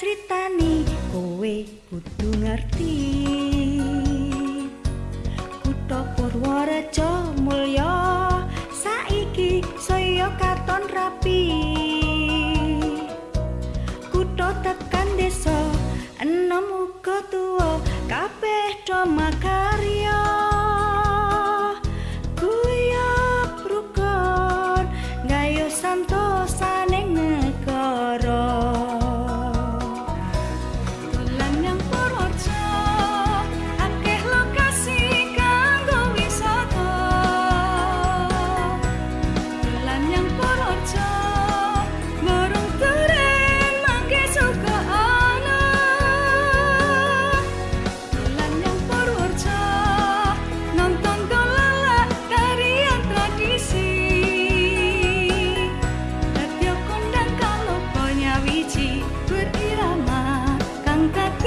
critani kowe kudu ngerti. Kutha Purworejo mulya saiki saya katon rapi. Kutha tekan desa enom uga tuwa kabeh do makari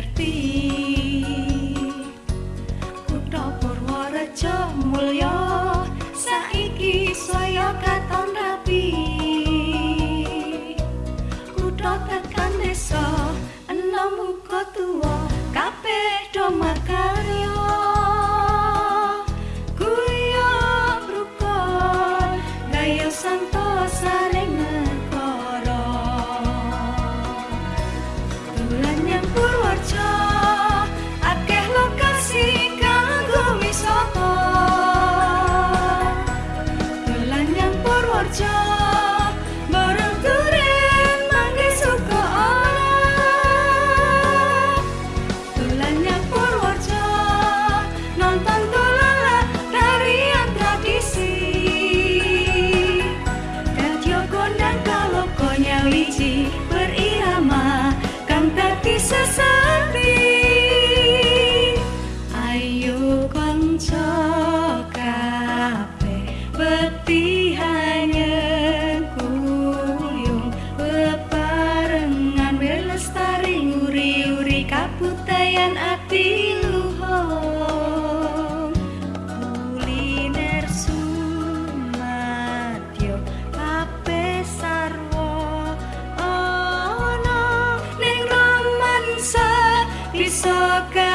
ngerti kutha purworejo mulya. 家。sempre só